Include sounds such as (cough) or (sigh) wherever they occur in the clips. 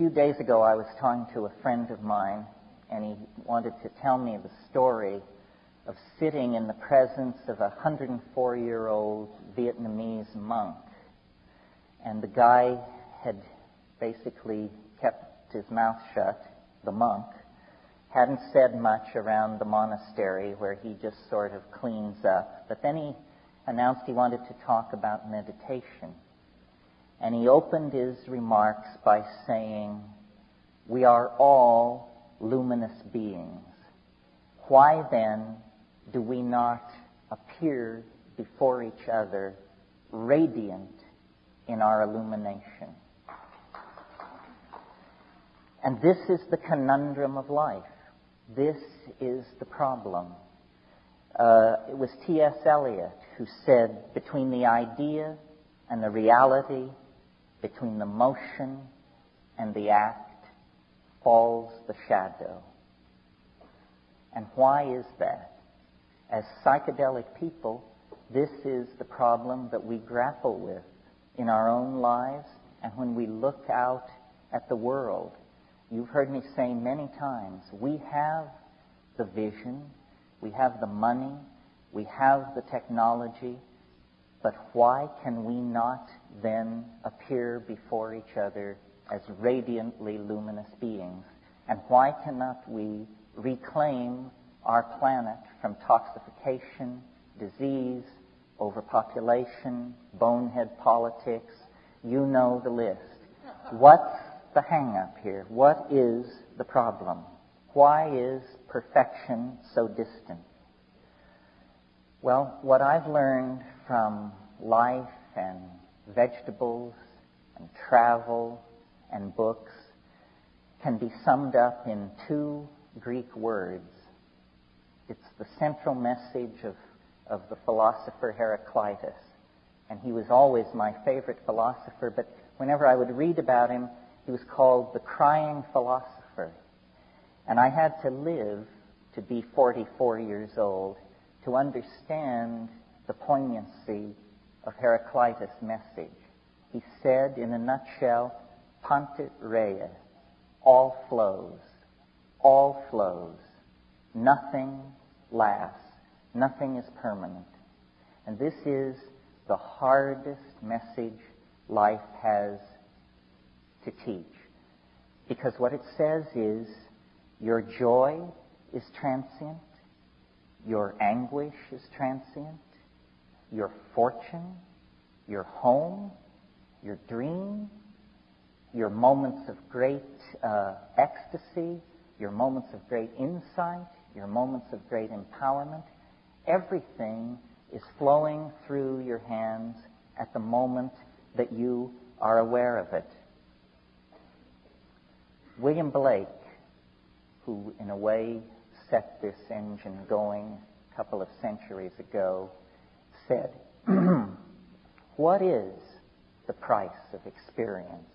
few days ago, I was talking to a friend of mine, and he wanted to tell me the story of sitting in the presence of a 104 year old Vietnamese monk. And the guy had basically kept his mouth shut, the monk, hadn't said much around the monastery where he just sort of cleans up. But then he announced he wanted to talk about meditation. And he opened his remarks by saying, We are all luminous beings. Why then do we not appear before each other radiant in our illumination? And this is the conundrum of life. This is the problem. Uh, it was T.S. Eliot who said, between the idea and the reality, between the motion and the act, falls the shadow. And why is that? As psychedelic people, this is the problem that we grapple with in our own lives and when we look out at the world. You've heard me say many times, we have the vision, we have the money, we have the technology, but why can we not then appear before each other as radiantly luminous beings? And why cannot we reclaim our planet from toxification, disease, overpopulation, bonehead politics? You know the list. What's the hang up here? What is the problem? Why is perfection so distant? Well, what I've learned from life and vegetables and travel and books can be summed up in two Greek words. It's the central message of, of the philosopher Heraclitus. And he was always my favorite philosopher, but whenever I would read about him, he was called the crying philosopher. And I had to live to be 44 years old to understand the poignancy of Heraclitus' message. He said, in a nutshell, Panta rhei, all flows, all flows, nothing lasts, nothing is permanent. And this is the hardest message life has to teach. Because what it says is, your joy is transient, your anguish is transient. Your fortune, your home, your dream, your moments of great uh, ecstasy, your moments of great insight, your moments of great empowerment, everything is flowing through your hands at the moment that you are aware of it. William Blake, who in a way set this engine going a couple of centuries ago, said, (clears throat) What is the price of experience?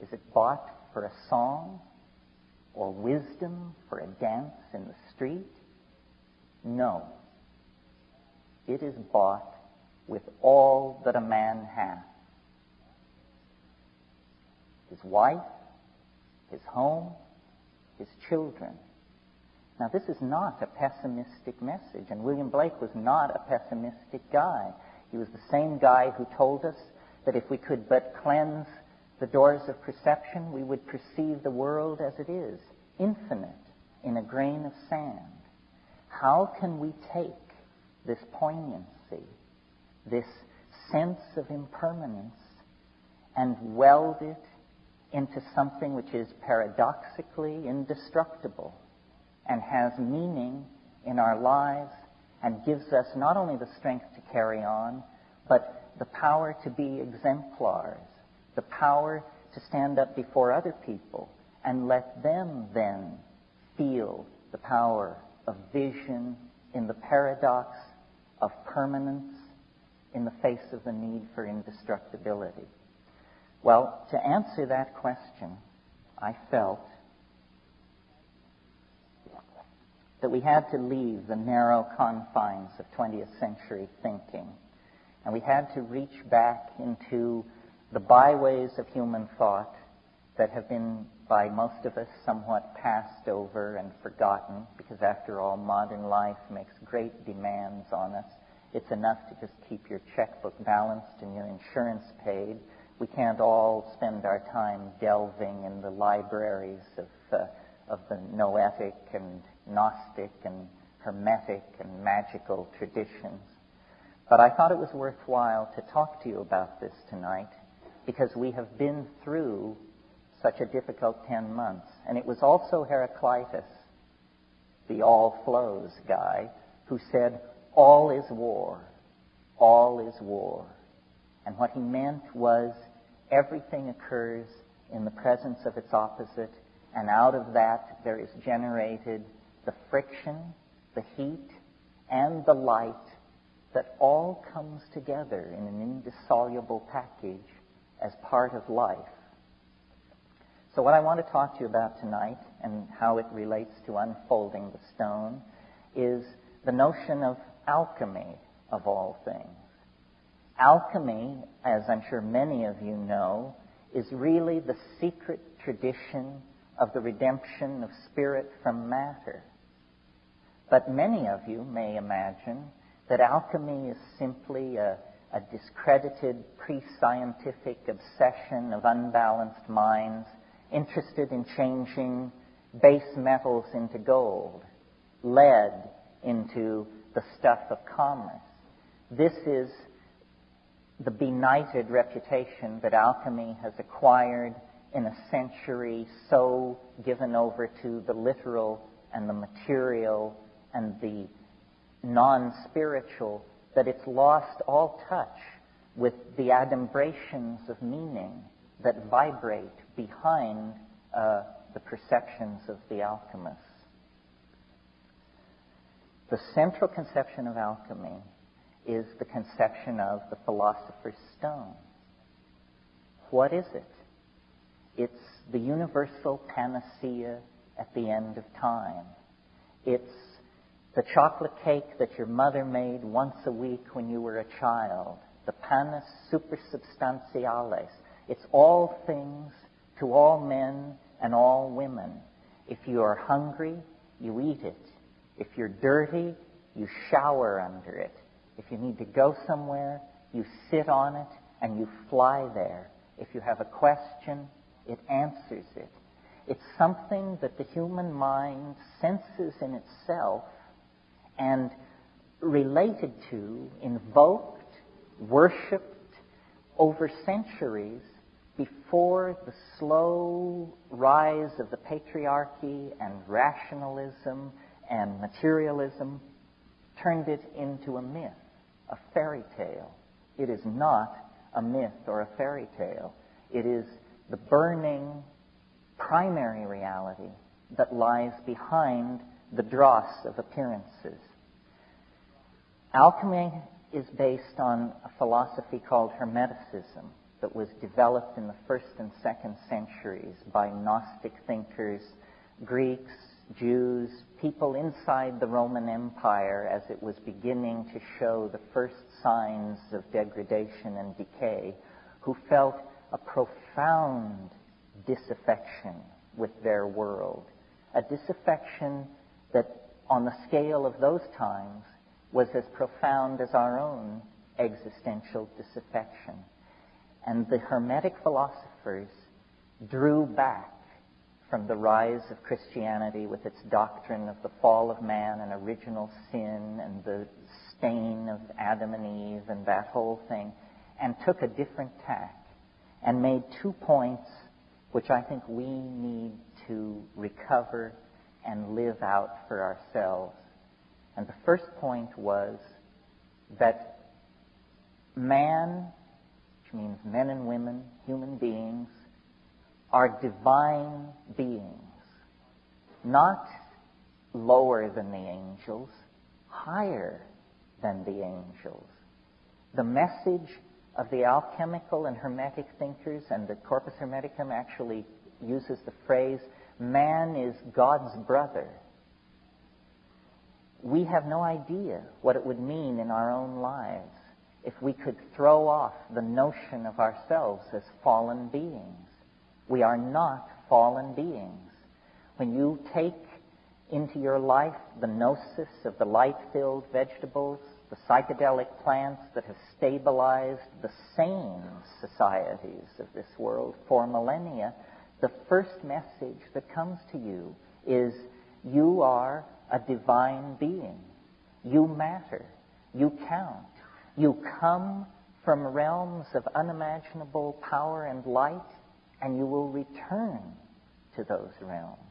Is it bought for a song or wisdom for a dance in the street? No. It is bought with all that a man hath his wife, his home, his children, now, this is not a pessimistic message, and William Blake was not a pessimistic guy. He was the same guy who told us that if we could but cleanse the doors of perception, we would perceive the world as it is, infinite, in a grain of sand. How can we take this poignancy, this sense of impermanence, and weld it into something which is paradoxically indestructible? And has meaning in our lives and gives us not only the strength to carry on, but the power to be exemplars, the power to stand up before other people and let them then feel the power of vision in the paradox of permanence in the face of the need for indestructibility. Well, to answer that question, I felt that we had to leave the narrow confines of 20th century thinking. And we had to reach back into the byways of human thought that have been by most of us somewhat passed over and forgotten because after all modern life makes great demands on us. It's enough to just keep your checkbook balanced and your insurance paid. We can't all spend our time delving in the libraries of, uh, of the noetic and gnostic and hermetic and magical traditions. But I thought it was worthwhile to talk to you about this tonight because we have been through such a difficult 10 months. And it was also Heraclitus, the all flows guy, who said, All is war. All is war. And what he meant was everything occurs in the presence of its opposite, and out of that there is generated the friction, the heat, and the light that all comes together in an indissoluble package as part of life. So, what I want to talk to you about tonight and how it relates to unfolding the stone is the notion of alchemy of all things. Alchemy, as I'm sure many of you know, is really the secret tradition of the redemption of spirit from matter. But many of you may imagine that alchemy is simply a, a discredited pre scientific obsession of unbalanced minds interested in changing base metals into gold, lead into the stuff of commerce. This is the benighted reputation that alchemy has acquired in a century so given over to the literal and the material and the non spiritual that it's lost all touch with the adumbrations of meaning that vibrate behind uh, the perceptions of the alchemists. The central conception of alchemy is the conception of the philosopher's stone. What is it? It's the universal panacea at the end of time. It's the chocolate cake that your mother made once a week when you were a child, the panis supersubstantiales. It's all things to all men and all women. If you are hungry, you eat it. If you're dirty, you shower under it. If you need to go somewhere, you sit on it and you fly there. If you have a question, it answers it. It's something that the human mind senses in itself and related to, invoked, worshipped over centuries before the slow rise of the patriarchy and rationalism and materialism turned it into a myth, a fairy tale. It is not a myth or a fairy tale. It is the burning primary reality that lies behind the dross of appearances. Alchemy is based on a philosophy called Hermeticism that was developed in the first and second centuries by Gnostic thinkers, Greeks, Jews, people inside the Roman Empire as it was beginning to show the first signs of degradation and decay, who felt a profound disaffection with their world. A disaffection that, on the scale of those times, was as profound as our own existential disaffection. And the Hermetic philosophers drew back from the rise of Christianity with its doctrine of the fall of man and original sin and the stain of Adam and Eve and that whole thing, and took a different tack and made two points which I think we need to recover and live out for ourselves. And the first point was that man which means men and women, human beings, are divine beings, not lower than the angels, higher than the angels. The message of the alchemical and hermetic thinkers, and the Corpus Hermeticum actually uses the phrase, man is God's brother. We have no idea what it would mean in our own lives if we could throw off the notion of ourselves as fallen beings. We are not fallen beings. When you take into your life the gnosis of the light filled vegetables, the psychedelic plants that have stabilized the sane societies of this world for millennia, the first message that comes to you is you are a divine being. You matter. You count. You come from realms of unimaginable power and light, and you will return to those realms.